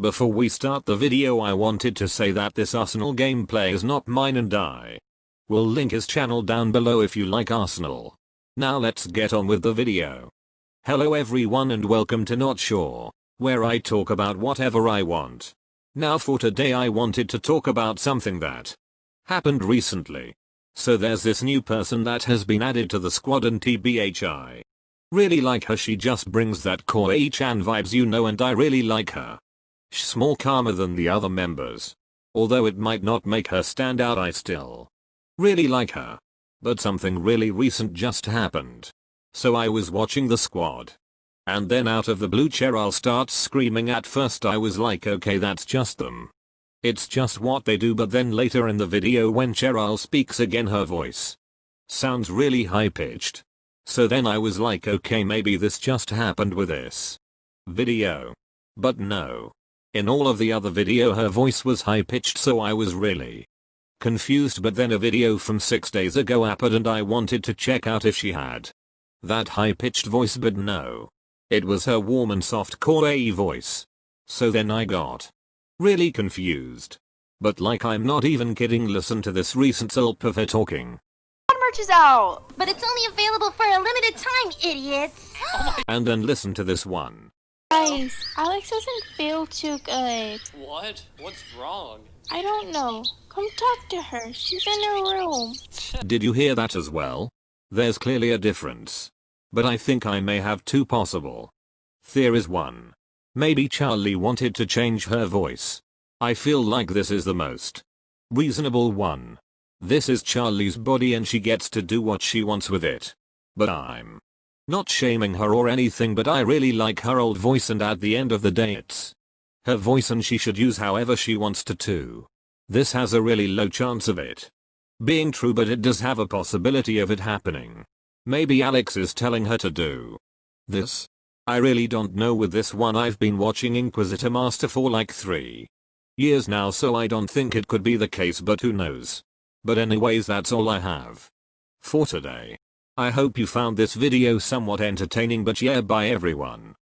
Before we start the video I wanted to say that this Arsenal gameplay is not mine and I will link his channel down below if you like Arsenal. Now let's get on with the video. Hello everyone and welcome to Not Sure, where I talk about whatever I want. Now for today I wanted to talk about something that happened recently. So there's this new person that has been added to the squad and TBHI. Really like her she just brings that Kawaii-chan vibes you know and I really like her. She's more calmer than the other members. Although it might not make her stand out I still really like her. But something really recent just happened. So I was watching the squad. And then out of the blue Cheryl starts screaming at first I was like okay that's just them. It's just what they do but then later in the video when Cheryl speaks again her voice sounds really high pitched. So then I was like okay maybe this just happened with this video. But no. In all of the other video her voice was high pitched so I was really confused but then a video from 6 days ago happened and I wanted to check out if she had that high pitched voice but no. It was her warm and soft Koei voice. So then I got really confused. But like I'm not even kidding listen to this recent Silp of her talking. merch is out, but it's only available for a limited time, idiots. And then listen to this one. Guys, Alex doesn't feel too good. What? What's wrong? I don't know. Come talk to her. She's in her room. Did you hear that as well? There's clearly a difference. But I think I may have two possible theories 1. Maybe Charlie wanted to change her voice. I feel like this is the most reasonable one. This is Charlie's body and she gets to do what she wants with it. But I'm not shaming her or anything but I really like her old voice and at the end of the day it's her voice and she should use however she wants to too. This has a really low chance of it being true but it does have a possibility of it happening. Maybe Alex is telling her to do this. I really don't know with this one I've been watching Inquisitormaster for like 3 years now so I don't think it could be the case but who knows. But anyways that's all I have for today. I hope you found this video somewhat entertaining but yeah bye everyone.